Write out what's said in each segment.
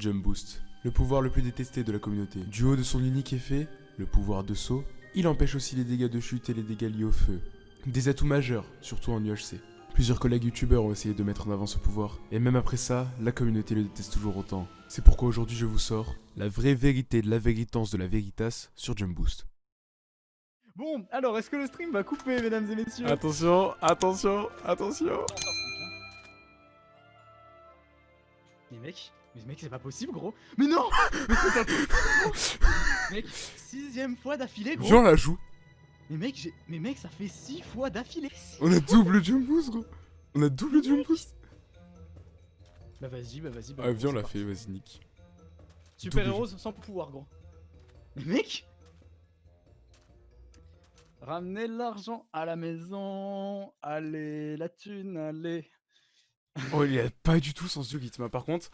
Jump Boost, le pouvoir le plus détesté de la communauté. Du haut de son unique effet, le pouvoir de saut, il empêche aussi les dégâts de chute et les dégâts liés au feu. Des atouts majeurs, surtout en UHC. Plusieurs collègues youtubeurs ont essayé de mettre en avant ce pouvoir, et même après ça, la communauté le déteste toujours autant. C'est pourquoi aujourd'hui je vous sors la vraie vérité de la véritance de la Veritas sur Jump Boost. Bon, alors, est-ce que le stream va couper, mesdames et messieurs? Attention, attention, attention Mais mec, mais mec, c'est pas possible, gros. Mais non Mais c'est pas possible Mec, sixième fois d'affilée, gros. Viens la joue. Mais mec, j'ai... Mais mec, ça fait six fois d'affilée. On a double Jump Boost gros. On a double Jump Boost. Bah vas-y, bah vas-y, bah Ah viens on l'a fait, vas-y Nick. Super héros sans pouvoir, gros. Mais mec Ramenez l'argent à la maison, allez, la thune, allez Oh il est pas du tout sans rythme par contre.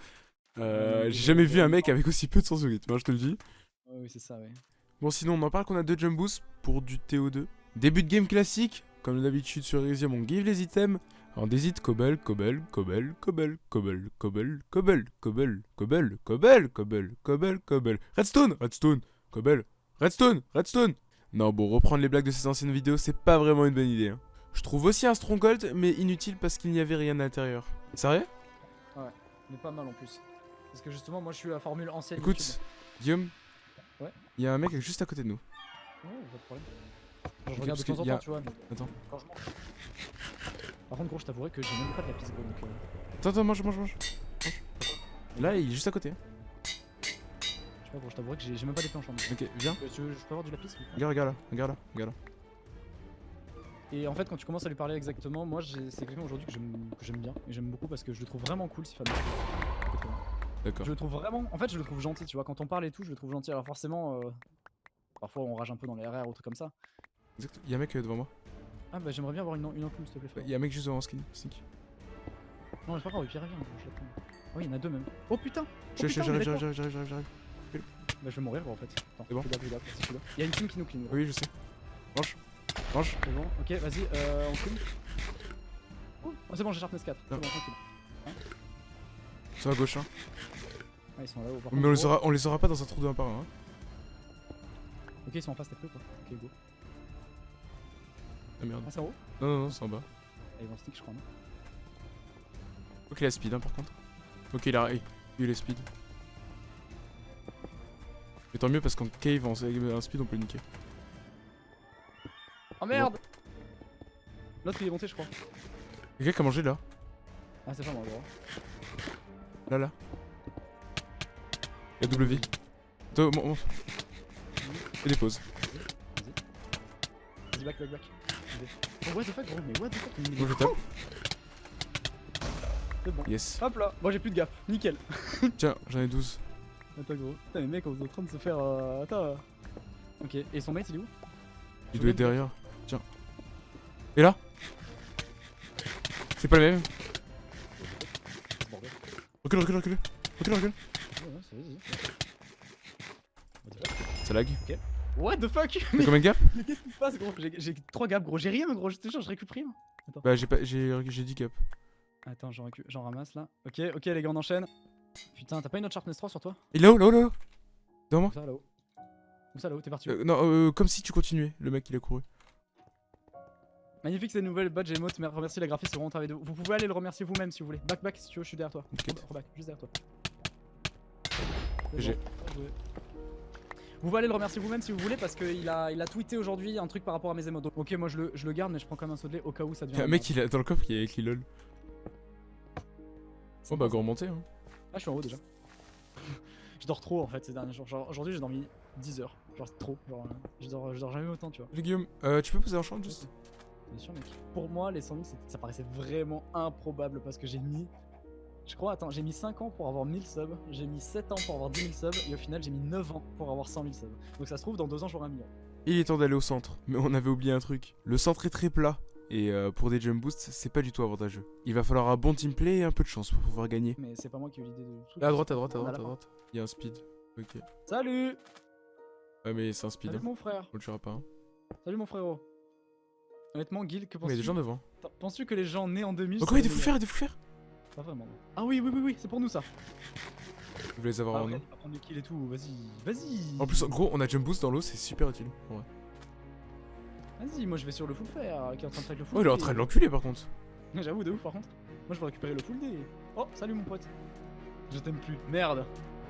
Euh, Euh, J'ai jamais vu un mec avec aussi peu de sans rythme, hein, je te le dis. Ouais, Oui, c'est ça, ouais. Bon sinon on en parle qu'on a deux jump boosts pour du TO2. Début de game classique, comme d'habitude sur Elysium on give les items. Alors des hits cobble, cobble, cobble, cobble, cobble, cobble, cobble, cobble, cobble, cobble, cobble, cobble, cobble, redstone, redstone, cobble, redstone, redstone. Non bon reprendre les blagues de ces anciennes vidéos c'est pas vraiment une bonne idée. hein. Je trouve aussi un stronghold mais inutile parce qu'il n'y avait rien à l'intérieur. Sérieux? Mais pas mal en plus. Parce que justement, moi je suis la formule ancienne. Écoute, Guillaume. Ouais. Il y a un mec juste à côté de nous. Ouais, pas de problème. Je regarde de temps en a- temps, tu vois. Mais Attends. quand je mange. Par contre, gros, je t'avouerais que j'ai même pas de lapis gros donc. euh, Attends, attends, mange, mange, mange. Là, il est juste à côté. hein. Je sais pas, gros, je t'avouerais que j'ai même pas d'épée en chambre. Ok, viens. Euh, tu veux- je peux avoir du lapis Regarde, regarde là, regarde là, regarde là. Et en fait, quand tu commences à lui parler exactement, moi c'est quelqu'un aujourd'hui que j'aime bien. Et j'aime beaucoup parce que je le trouve vraiment cool, Sifan. D'accord. Je le trouve vraiment. En fait, je le trouve gentil, tu vois. Quand on parle et tout, je le trouve gentil. Alors, forcément, euh, parfois on rage un peu dans les RR ou trucs comme ça. Exact. Il y a un mec euh, devant moi. Ah, bah j'aimerais bien avoir une, une enclume, s'il te plaît. frérot. Il y a un mec juste devant skin. Sneak. Non, c'est pas grave, Pierre, viens, je. Oh, il y en a deux même. Oh putain Oh, J'arrive, j'arrive, j'arrive, j'arrive, j'arrive. Bah, je vais mourir, gros, en fait. Attends, C'est bon je suis là, je suis là, je suis là. Il y a une team qui nous clean. Oui, je sais. Mange. Mange. C'est bon, ok, vas-y, euh, on clean. Oh, c'est bon, j'ai Sharpness 4. C'est bon, tranquille. Sur la gauche, hein. Ah, ils sont là-haut. par Mais on contre, les, gros. aura, on les aura pas dans un trou de 1 par 1. Hein. Ok, ils sont en face, t'as peu quoi. Ok, go. Ah merde. Ah, c'est en haut Non, non, non, c'est en bas. Ah, ils vont stick, je crois, non Ok, il a speed, hein, par contre. Ok, il a, il a speed. Mais tant mieux parce qu'en cave, en speed, on peut le niquer. Oh merde L'autre il est monté, je crois. Quelqu'un qui a mangé là Ah, c'est pas moi, gros. Là, là. Il y a double vie. Attends, mon- mon- Fais des pauses. Vas-y, back, back, back. Vas-y. Oh, what the fuck, gros, mais what the fuck mais il est je tape. C'est bon. Yes. Hop là, moi j'ai plus de gap, nickel. Tiens, j'en ai 12. Attends, gros. Putain, les mecs, on est en train de se faire. Euh... Attends. Ok, et son mate il est où? Il doit être derrière. Tiens. Et là C'est pas le même. Recule, recule, recule. Recule, recule. Ça lag. What the fuck? T'as combien de gap mais qu'est-ce qui se passe, gros? J'ai j'ai trois gaps, gros. J'ai rien, gros. Je te jure, je récupère rien. Bah j'ai pas j'ai j'ai 10 gap. Attends, j'en ramasse là. Ok, ok, les gars, on enchaîne. Putain, t'as pas une autre Sharpness 3 sur toi? Il est là-haut, là-haut, là-haut. Devant moi Où ça là-haut Où ça là-haut T'es parti Euh, Non, euh, comme si tu continuais. Le mec il a couru. Magnifique ces nouvelles badges et emotes, remercie la graphiste, c'est vraiment travail de Vous pouvez aller le remercier vous-même si vous voulez. Back, back si tu veux, je suis derrière toi. Ok. Re- Reback, juste derrière toi. Vous pouvez aller le remercier vous-même si vous voulez parce qu'il a, il a tweeté aujourd'hui un truc par rapport à mes emotes. Donc, ok, moi je le, je le garde, mais je prends quand même un saut de lait au cas où ça devient. Y'a un mec il a dans le coffre il y a écrit lol. Oh bah go remonter hein. Ah, je suis en haut déjà. je dors trop en fait ces derniers jours. Genre, aujourd'hui j'ai dormi 10 heures. Genre, trop. Genre, euh, je, dors, je dors jamais autant, tu vois. Guillaume, euh, tu peux poser en chambre juste? Bien sûr, mec. Pour moi, les 100 000, c'était- ça paraissait vraiment improbable parce que j'ai mis. Je crois, attends, j'ai mis 5 ans pour avoir 1000 subs, j'ai mis 7 ans pour avoir 10 000 subs, et au final, j'ai mis 9 ans pour avoir 100 000 subs. Donc ça se trouve, dans 2 ans, j'aurai un million. Il est temps d'aller au centre. Mais on avait oublié un truc. Le centre est très plat. Et euh, pour des jump boosts, c'est pas du tout avantageux. Il va falloir un bon team play et un peu de chance pour pouvoir gagner. Mais c'est pas moi qui ai eu l'idée de tout. Là, à droite, à droite, à droite, à droite. Il y a un speed. Ok. Salut Ouais, mais c'est un speed. Salut Hein. mon frère On le tuera pas. Hein. Salut mon frérot Honnêtement, Guil, que Mais il y a penses-tu des gens devant. Penses-tu que les gens nés en 2000 Oh, quoi, il est fou meilleurs faire, il est fou faire Pas vraiment. Ah oui, oui, oui, oui, c'est pour nous ça Je vais les avoir Ah, en pas prendre les kills et tout, vas-y, vas-y. En plus, en gros, on a jump boost dans l'eau, c'est super utile. Ouais. Vas-y, moi je vais sur le full fer qui est en train de fight le full Oh, il est en train de l'enculer par contre. J'avoue, de ouf par contre. Moi je veux récupérer le full D. Oh, salut mon pote. Je t'aime plus. Merde.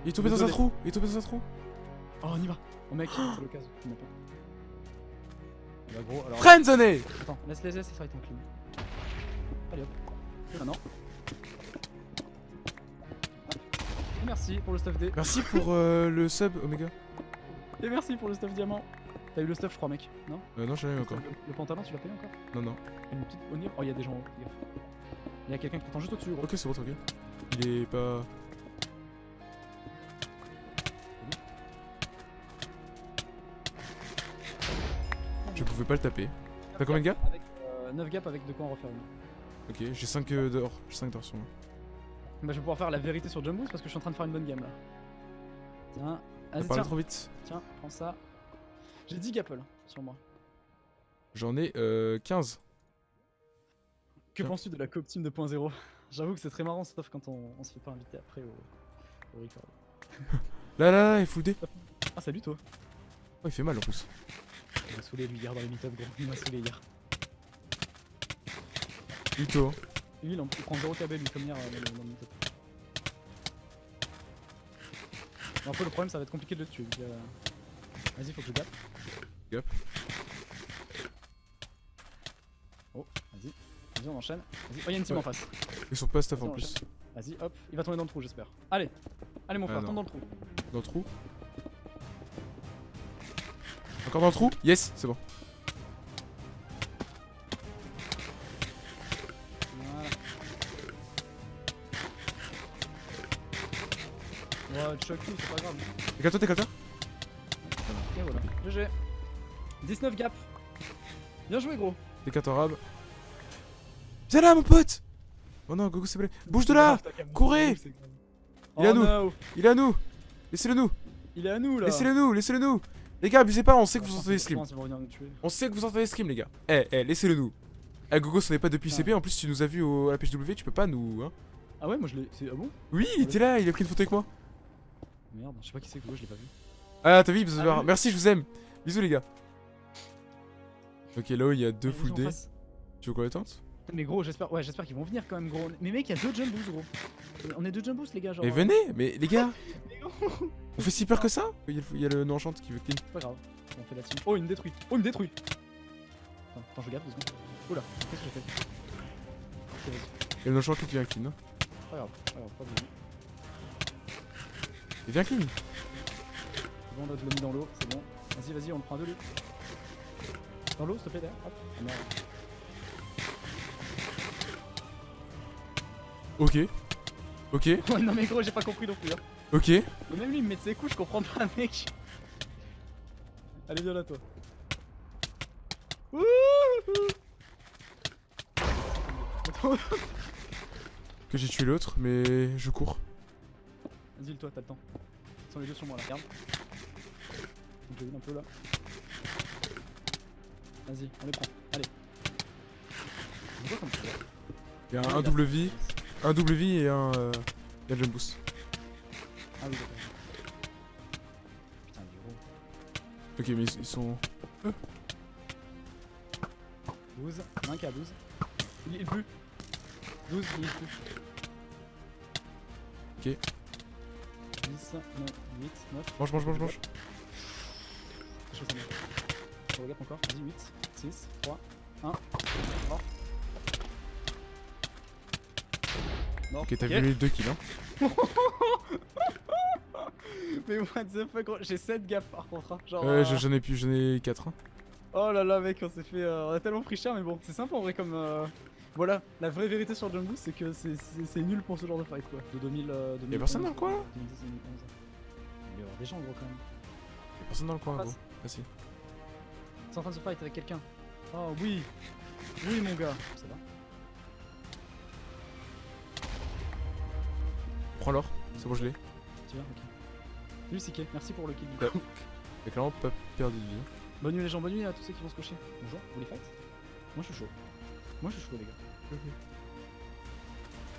Il est tombé dans un trou. Il est tombé dans un trou. Oh, on y va. Oh mec, c'est l'occasion. Bah gros, alors. Friendzoné Attends, laisse les laisse fight en clean. Allez hop. Hop. Et merci pour le stuff D. Merci pour euh, le sub, Omega. Et merci pour le stuff diamant. T'as eu le stuff, je crois, mec. Non Euh, non, j'ai eu encore. Le, le pantalon, tu l'as payé encore Non, non. Une petite onir. Oh, il y a des gens en haut. Il y a quelqu'un qui t'attend juste au-dessus, gros. Ok, c'est bon, tranquille. Il est pas. Pouvais pas le taper. T'as combien de gars Avec, euh, 9 gaps avec de quoi en refaire une. Ok, j'ai 5 euh, d'or. J'ai 5 d'or sur moi. Bah, je vais pouvoir faire la vérité sur Jumboost parce que je suis en train de faire une bonne game là. Tiens, vas-y, tiens, trop vite. tiens, prends ça. J'ai 10 gapples sur moi. J'en ai euh, 15. Que penses-tu de la coop team 2.0 J'avoue que c'est très marrant, sauf quand on, on se fait pas inviter après au, au record. Là, là, là, il est D. Ah, salut toi Oh, il fait mal en plus. Il m'a saoulé lui hier dans les meet-up, gros. Il m'a saoulé hier. Hein. Lui, il, en- il prend 0 KB lui comme hier euh, dans le, meet-up. Après, le problème, ça va être compliqué de le tuer. euh, Vas-y, faut que je gap. Gap. Oh, vas-y. Vas-y, on enchaîne. Vas-y. Oh, y'a une team Ouais. en face. Ils sont pas staff en plus. Vas-y, hop. Il va tomber dans le trou, j'espère. Allez. Allez, mon Ah, frère, non. tombe dans le trou. Dans le trou. Encore dans le trou Yes, c'est bon. Voilà. Ouais, choc c'est pas grave. Éclate-toi, t'éclate-toi. Et voilà. GG. 19 gap. Bien joué, gros. T'éclate arabe. Viens là, mon pote Oh non, Gogo, c'est blé. Bouge de là Courez Il est à Oh nous. no. Il est à nous Laissez-le nous Il est à nous là. Laissez-le nous Laissez-le nous Les gars, abusez pas, on sait que vous entendez stream. Je pense qu'ils vont venir nous tuer. On sait que vous entendez stream, les gars. Eh, eh, laissez-le nous. Eh, Gogo, ce n'est pas depuis Ah. CP. En plus, tu nous as vu au, à la PHW, tu peux pas nous. Hein. Ah ouais, moi je l'ai. Ah bon? Oui, il était là, il a pris une photo avec moi. Merde, je sais pas qui c'est, gros, je l'ai pas vu. Ah, t'as vu, bisous, Ah merci, je vous aime. Bisous, les gars. Ok, là-haut, il y a deux full D. Tu veux qu'on les tente? Mais gros, j'espère ouais, j'espère qu'ils vont venir quand même, gros. Mais mec, il y a deux jumbos, gros. On est deux jumbos, les gars, genre. Mais euh, venez, mais les gars, on fait si peur que ça Il y a le, non-chante qui veut clean. Pas grave. On fait la team. Oh, il me détruit. Oh, il me détruit. Attends, attends je garde deux secondes. Oula, qu'est-ce que j'ai fait. Il y a le non-chante qui vient clean. hein. Pas grave, pas grave, pas de. Il vient clean. C'est bon, on a de l'eau mis dans l'eau, c'est bon. Vas-y, vas-y, on le prend à deux, lui. Dans l'eau, s'il te plaît, derrière. Hop. Ah, merde. Ok. Ok, Ouais, non, mais gros, j'ai pas compris non plus. Hein. Ok. Mais même lui, il me met de ses coups, je comprends pas, mec. Allez, viens là, toi. Wouhou Que j'ai tué l'autre, mais je cours. Vas-y, toi, t'as le temps. Ils sont les deux sur moi là, regarde. Vu un peu là. Vas-y, on les prend. Allez. Il y a un double vie, un double vie et un. Euh, il y a le jump boost. Ah oui, d'accord. Putain, du gros. Ok, mais ils, sont. 12, il y en a un qui a 12. Il est plus. 12, il est plus. Ok. 10, 9, 8, 9. Mange, mange, mange, mange. Je regarde encore. Vas-y, 8, 6, 3, 1. Mort. Mort. Ok, t'as vu les deux kills, hein. Mais what the fuck, gros, j'ai 7 gaps par contre. hein. Genre, Ouais, euh, je- j'en ai plus, j'en ai 4. Hein. Oh là là, mec, on s'est fait. euh, on a tellement pris cher, mais bon, c'est sympa en vrai comme. euh, Voilà, la vraie vérité sur Jungle c'est que c'est- nul pour ce genre de fight quoi. De 2000. Euh, 2011, personne dans le coin, là 2010, 2011. Il y avoir des gens gros quand même. Y'a personne dans le coin, gros. Ils sont en train de se fight avec quelqu'un. Oh oui Oui mon gars Ça va Prends l'or, c'est bon, je l'ai. Tu vois Ok. Salut Siké, merci pour le kill du coup. Y'a clairement pas perdu de vie. hein. Bonne nuit les gens, bonne nuit à tous ceux qui vont se cocher. Bonjour, vous les faites Moi je suis chaud. Moi je suis chaud les gars.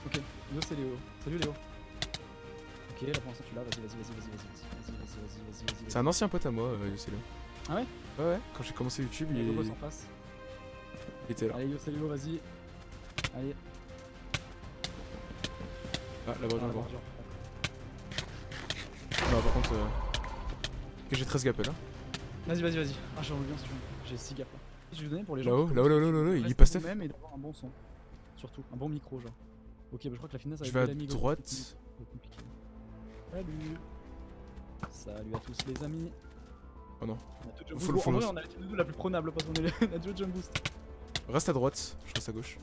Ok, Léo c'est Léo. Salut Léo. Ok, là pour l'instant tu l'as, vas-y, vas-y, vas-y, vas-y, vas-y, vas-y, vas-y, vas-y, vas-y, vas-y. C'est un ancien pote à moi, euh, Yoselio. Ah ouais Ouais, ouais, quand j'ai commencé YouTube, il, en face. il était là. Allez, Yo, salut, Yo, vas-y. Allez, Ah, là-bas, ah, bordure. Non, par contre, euh... j'ai 13 gappels. Hein. Vas-y, vas-y, vas-y. Ah, j'en reviens si tu veux. J'ai 6 gaps là. Je vais donner pour les gens. Là-haut, là-haut, là-haut, là-haut, il restez pas Steph vous-même et d'avoir un bon son. Surtout, un bon micro, genre. Ok, bah je crois que la finesse Je avec vais à droite. compliqué. Salut. Salut à tous les amis. Oh non. On a boosts. En vrai, on a la team la plus prenable parce qu'on est a deux jump boost. Reste à droite, je reste à gauche.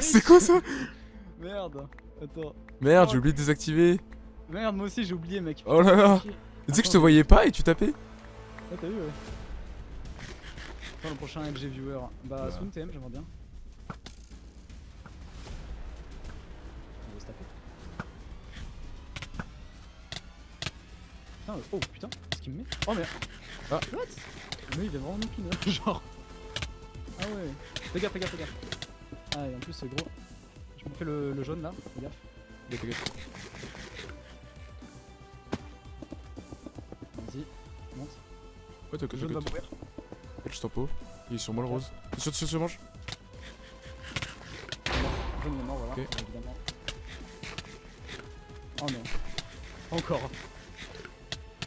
C'est quoi ça? Merde. Attends. Merde, Oh. j'ai oublié de désactiver. Merde, moi aussi j'ai oublié, mec. Oh là là. Tu sais que je te voyais pas et tu tapais? Ah, t'as vu, ouais. Attends, le prochain LG viewer. Bah, Bah. Soon TM, j'aimerais bien. On va se taper. Putain, oh putain, qu'est-ce qu'il me met Oh merde Ah. What? Mais il est vraiment nickel, hein, genre. Ah ouais. Fais gaffe, fais gaffe, fais gaffe. Ah, et en plus, c'est gros. Je me fais le, le jaune là, fais gaffe. Gaffe, gaffe. Vas-y, monte. Ouais, t'as Le jaune va mourir. Je t'en pot. Il est sur moi le rose. T'es sûr, tu manges Le jaune il est mort, voilà, Ok. évidemment. Oh non. Pas encore.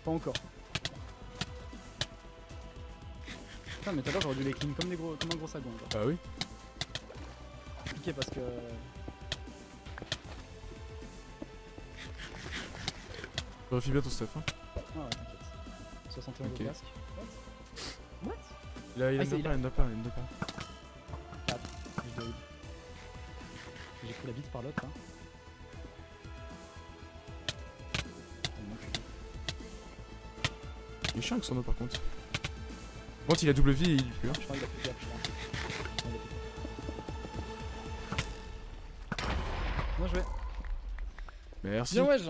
Pas encore. Putain, mais tout à l'heure j'aurais dû les clean comme, des gros, comme un gros. Genre. Bah oui. Compliqué parce que. Vérifie bien ton stuff. Hein. Ah ouais, t'inquiète. 71 Ok. de casque. What? What? Il a, il Ah, a c'est- une il en a pas, il en a pas. Je dois- J'ai pris la bite par l'autre là. Que- Il est chiant avec son eau par contre. Bon, il a double vie et il pue. Hein. Je crois qu'il a plus de gap, je crois. Merci. Bien wesh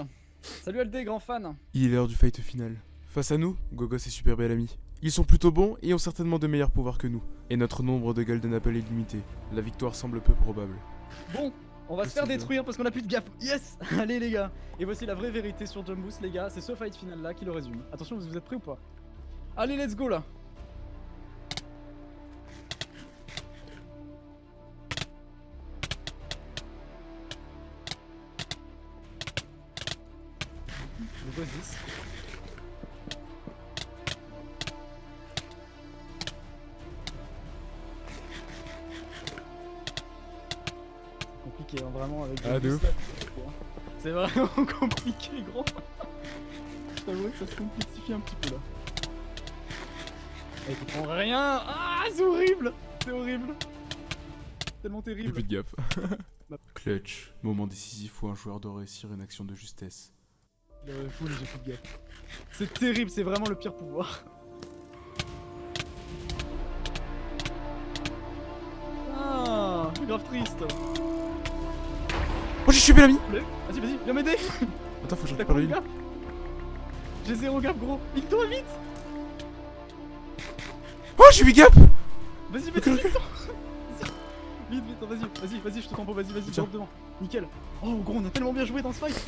Salut LD, grand fan Il est l'heure du fight final. Face à nous, Gogos et Super Bellamy. Ils sont plutôt bons et ont certainement de meilleurs pouvoirs que nous. Et notre nombre de Golden Apple est limité. La victoire semble peu probable. Bon, on va se faire détruire parce qu'on a plus de gap. Yes Allez les gars Et voici la vraie vérité sur Jump Boost les gars, c'est ce fight final là qui le résume. Attention, vous vous êtes prêts ou pas? Allez, let's go là vraiment avec Ah, de c'est vraiment compliqué, gros. Je que ça se complexifie un petit peu là. Et tu prends rien Ah, c'est horrible C'est horrible Tellement J'ai terrible. plus de gap. Bah. Clutch. Moment décisif où un joueur doit réussir une action de justesse. Euh, full, j'ai plus de. C'est terrible, c'est vraiment le pire pouvoir. Ah, grave triste. Oh, j'ai tué Bellamy Vas-y, vas-y, viens m'aider Attends, faut que je récupère le J'ai zéro gap, gros. Vite-toi, vite Oh, j'ai 8 gap Vas-y, vas-y, ok. vite Vite, vite, vas-y, vas-y, vas-y, je te tempo, vas-y, vas-y, drop devant. Nickel. Oh, gros, on a tellement bien joué dans ce fight.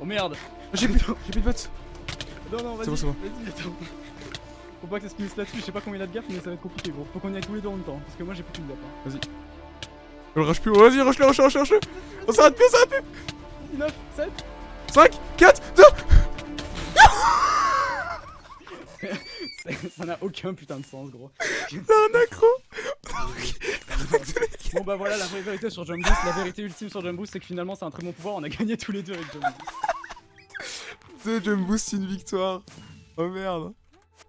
oh merde. J'ai plus, j'ai plus de bots Non, non, vas-y, bon, bon. vas-y, attends. Faut pas que ça se finisse là-dessus, je sais pas combien il a de gap, mais ça va être compliqué, gros. Faut qu'on y aille tous les deux en même temps, parce que moi j'ai plus de gap. Hein. On le rush plus. Oh, Vas-y, rush-le, rush-le, rush-le, rush-le On s'arrête plus, on s'arrête plus 9, 7, 5, 4, 2 ça n'a aucun putain de sens, gros. T'as un accro Bon bah voilà la vraie vérité sur Jump Boost, la vérité ultime sur Jump Boost c'est que finalement c'est un très bon pouvoir, on a gagné tous les deux avec Jump Boost. Deux Jump Boost, une victoire. Oh merde.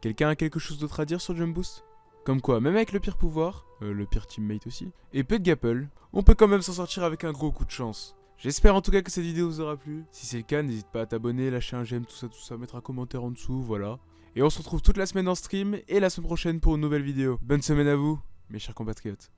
Quelqu'un a quelque chose d'autre à dire sur Jump Boost Comme quoi, même avec le pire pouvoir, euh, le pire teammate aussi, et peu de gapple, on peut quand même s'en sortir avec un gros coup de chance. J'espère en tout cas que cette vidéo vous aura plu. Si c'est le cas, n'hésite pas à t'abonner, lâcher un j'aime, tout ça, tout ça, mettre un commentaire en dessous, voilà. Et on se retrouve toute la semaine en stream et la semaine prochaine pour une nouvelle vidéo. Bonne semaine à vous, mes chers compatriotes.